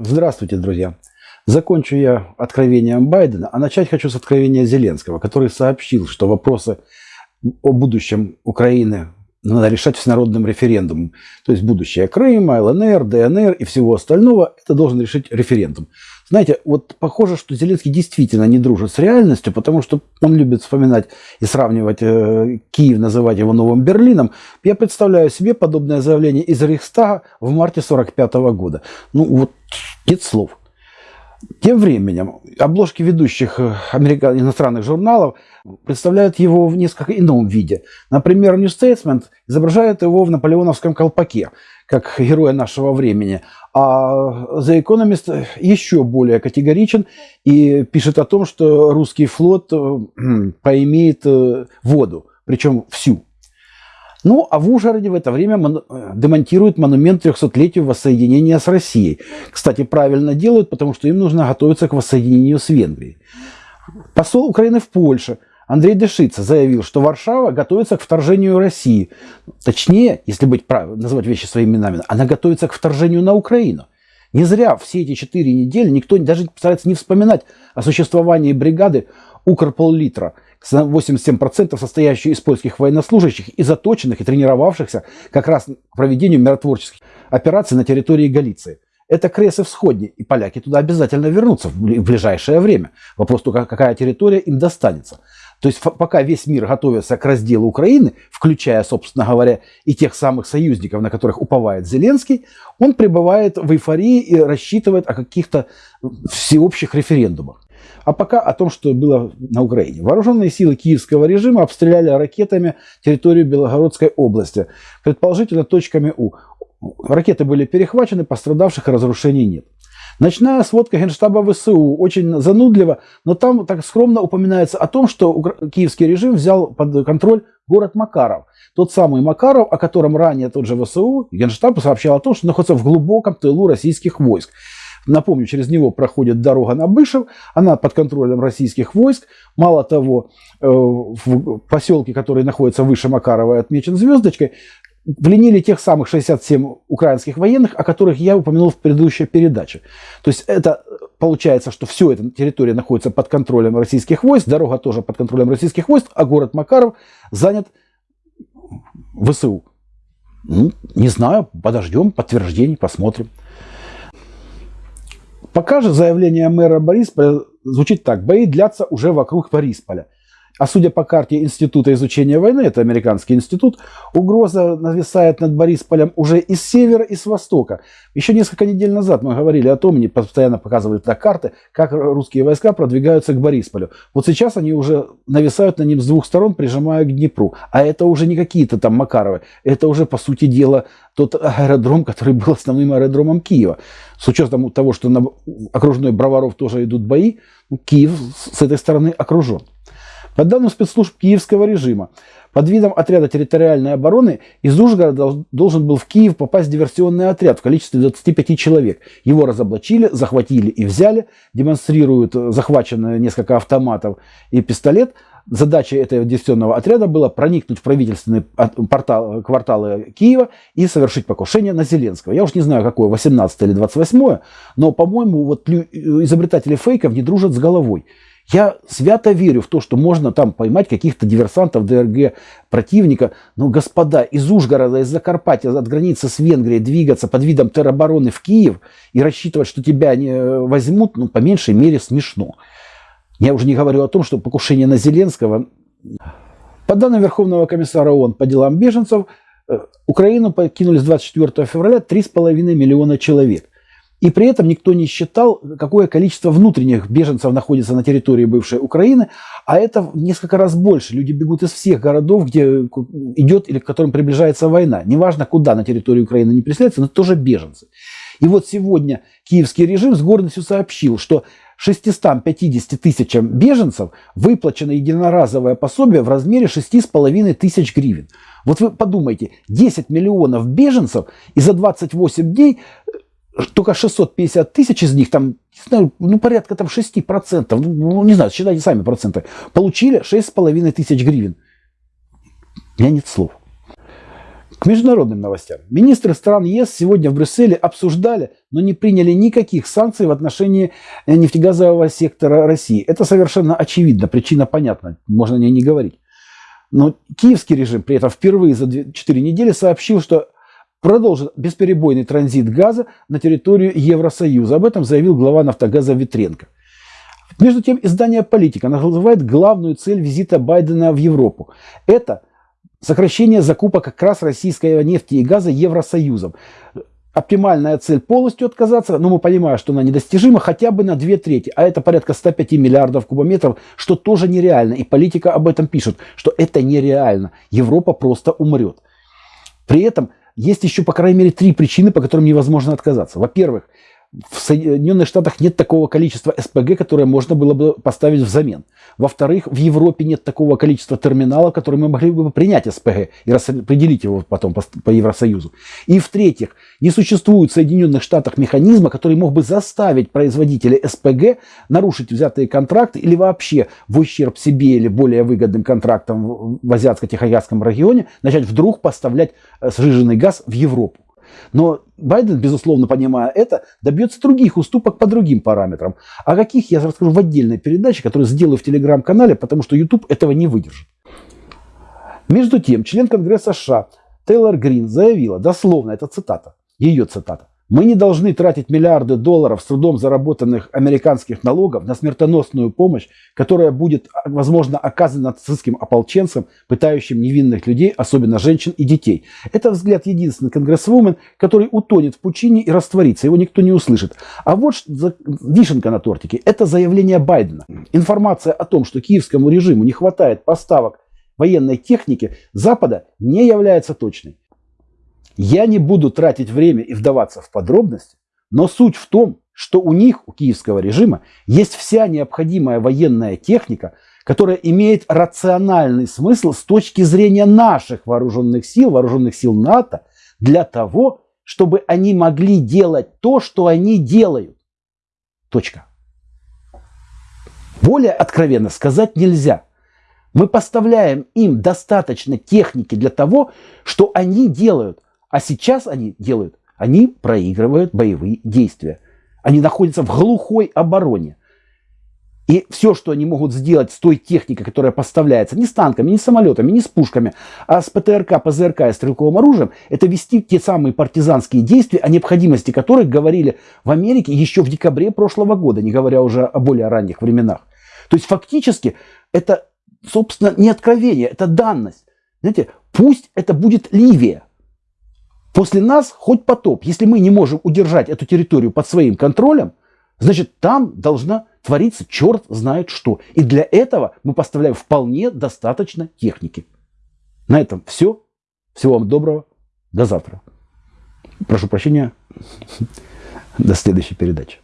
Здравствуйте, друзья. Закончу я откровением Байдена, а начать хочу с откровения Зеленского, который сообщил, что вопросы о будущем Украины надо решать всенародным референдумом. То есть будущее Крыма, ЛНР, ДНР и всего остального, это должен решить референдум. Знаете, вот похоже, что Зеленский действительно не дружит с реальностью, потому что он любит вспоминать и сравнивать э, Киев, называть его новым Берлином. Я представляю себе подобное заявление из Рейхстага в марте 1945 года. Ну вот, нет слов. Тем временем обложки ведущих э, американ... иностранных журналов представляют его в несколько ином виде. Например, New Statesman изображает его в наполеоновском колпаке, как героя нашего времени. А The Economist еще более категоричен и пишет о том, что русский флот э, поимеет э, воду, причем всю. Ну, а в Ужгороде в это время. Э, демонтируют монумент 300-летию воссоединения с Россией. Кстати, правильно делают, потому что им нужно готовиться к воссоединению с Венгрией. Посол Украины в Польше Андрей Дешица заявил, что Варшава готовится к вторжению России. Точнее, если быть прав... называть вещи своими именами, она готовится к вторжению на Украину. Не зря все эти четыре недели никто даже старается не вспоминать о существовании бригады Укрполлитра – 87% состоящую из польских военнослужащих и заточенных и тренировавшихся как раз к проведению миротворческих операций на территории Галиции. Это Кресы Всходни, и поляки туда обязательно вернутся в ближайшее время. Вопрос только, какая территория им достанется. То есть пока весь мир готовится к разделу Украины, включая, собственно говоря, и тех самых союзников, на которых уповает Зеленский, он пребывает в эйфории и рассчитывает о каких-то всеобщих референдумах. А пока о том, что было на Украине. Вооруженные силы киевского режима обстреляли ракетами территорию Белогородской области, предположительно точками У. Ракеты были перехвачены, пострадавших разрушений нет. Ночная сводка Генштаба ВСУ очень занудлива, но там так скромно упоминается о том, что киевский режим взял под контроль город Макаров. Тот самый Макаров, о котором ранее тот же ВСУ, Генштаб сообщал о том, что находится в глубоком тылу российских войск. Напомню, через него проходит дорога на Бышев, она под контролем российских войск. Мало того, э, в поселке, который находится выше Макарова и отмечен звездочкой, пленили тех самых 67 украинских военных, о которых я упомянул в предыдущей передаче. То есть это получается, что все эта территория находится под контролем российских войск, дорога тоже под контролем российских войск, а город Макаров занят ВСУ. Ну, не знаю, подождем подтверждений, посмотрим. Пока же заявление мэра Борисполя звучит так. Бои длятся уже вокруг Борисполя. А судя по карте Института изучения войны, это американский институт, угроза нависает над Борисполем уже и с севера, и с востока. Еще несколько недель назад мы говорили о том, мне постоянно показывали на карты, как русские войска продвигаются к Борисполю. Вот сейчас они уже нависают на ним с двух сторон, прижимая к Днепру. А это уже не какие-то там Макаровы, это уже, по сути дела, тот аэродром, который был основным аэродромом Киева. С учетом того, что на окружной Броваров тоже идут бои, Киев с этой стороны окружен. По данным спецслужб киевского режима, под видом отряда территориальной обороны из Ужгорода должен был в Киев попасть диверсионный отряд в количестве 25 человек. Его разоблачили, захватили и взяли, демонстрируют захваченные несколько автоматов и пистолет. Задача этого диверсионного отряда была проникнуть в правительственные портал, кварталы Киева и совершить покушение на Зеленского. Я уж не знаю, какое, 18 или 28, но, по-моему, вот изобретатели фейков не дружат с головой. Я свято верю в то, что можно там поймать каких-то диверсантов ДРГ противника. Но, господа, из Ужгорода, из Закарпатья, от границы с Венгрией двигаться под видом теробороны в Киев и рассчитывать, что тебя не э, возьмут, ну, по меньшей мере, смешно. Я уже не говорю о том, что покушение на Зеленского... По данным Верховного комиссара ООН по делам беженцев, э, Украину покинули с 24 февраля 3,5 миллиона человек – и при этом никто не считал, какое количество внутренних беженцев находится на территории бывшей Украины, а это несколько раз больше. Люди бегут из всех городов, где идет или к которым приближается война. Неважно, куда на территории Украины не преследуются, но тоже беженцы. И вот сегодня киевский режим с гордостью сообщил, что 650 тысячам беженцев выплачено единоразовое пособие в размере 6,5 тысяч гривен. Вот вы подумайте, 10 миллионов беженцев и за 28 дней только 650 тысяч из них, там, не знаю, ну, порядка там 6%, ну, не знаю, считайте сами проценты, получили 6,5 тысяч гривен. У меня нет слов. К международным новостям. Министры стран ЕС сегодня в Брюсселе обсуждали, но не приняли никаких санкций в отношении э, нефтегазового сектора России. Это совершенно очевидно, причина понятна, можно о ней не говорить. Но киевский режим при этом впервые за 4 недели сообщил, что продолжит бесперебойный транзит газа на территорию Евросоюза. Об этом заявил глава «Нафтогаза» Витренко. Между тем, издание «Политика» называет главную цель визита Байдена в Европу. Это сокращение закупок как раз российской нефти и газа Евросоюзом. Оптимальная цель полностью отказаться, но мы понимаем, что она недостижима хотя бы на две трети, а это порядка 105 миллиардов кубометров, что тоже нереально. И политика об этом пишет, что это нереально. Европа просто умрет. При этом есть еще, по крайней мере, три причины, по которым невозможно отказаться. Во-первых, в Соединенных Штатах нет такого количества СПГ, которое можно было бы поставить взамен. Во-вторых, в Европе нет такого количества терминалов, которые мы могли бы принять СПГ и распределить его потом по, Евросоюзу. И в-третьих, не существует в Соединенных Штатах механизма, который мог бы заставить производителей СПГ нарушить взятые контракты или вообще в ущерб себе или более выгодным контрактам в Азиатско-Тихоокеанском регионе начать вдруг поставлять э, сжиженный газ в Европу. Но Байден, безусловно, понимая это, добьется других уступок по другим параметрам. О каких я расскажу в отдельной передаче, которую сделаю в телеграм-канале, потому что YouTube этого не выдержит. Между тем, член Конгресса США Тейлор Грин заявила, дословно, это цитата, ее цитата, мы не должны тратить миллиарды долларов с трудом заработанных американских налогов на смертоносную помощь, которая будет, возможно, оказана нацистским ополченцам, пытающим невинных людей, особенно женщин и детей. Это взгляд единственный конгрессвумен, который утонет в пучине и растворится, его никто не услышит. А вот вишенка на тортике – это заявление Байдена. Информация о том, что киевскому режиму не хватает поставок военной техники Запада, не является точной. Я не буду тратить время и вдаваться в подробности, но суть в том, что у них, у киевского режима, есть вся необходимая военная техника, которая имеет рациональный смысл с точки зрения наших вооруженных сил, вооруженных сил НАТО, для того, чтобы они могли делать то, что они делают. Точка. Более откровенно сказать нельзя. Мы поставляем им достаточно техники для того, что они делают. А сейчас они делают, они проигрывают боевые действия. Они находятся в глухой обороне. И все, что они могут сделать с той техникой, которая поставляется не с танками, не с самолетами, не с пушками, а с ПТРК, ПЗРК и стрелковым оружием, это вести те самые партизанские действия, о необходимости которых говорили в Америке еще в декабре прошлого года, не говоря уже о более ранних временах. То есть фактически это, собственно, не откровение, это данность. Знаете, пусть это будет Ливия, После нас хоть потоп. Если мы не можем удержать эту территорию под своим контролем, значит там должна твориться черт знает что. И для этого мы поставляем вполне достаточно техники. На этом все. Всего вам доброго. До завтра. Прошу прощения. До следующей передачи.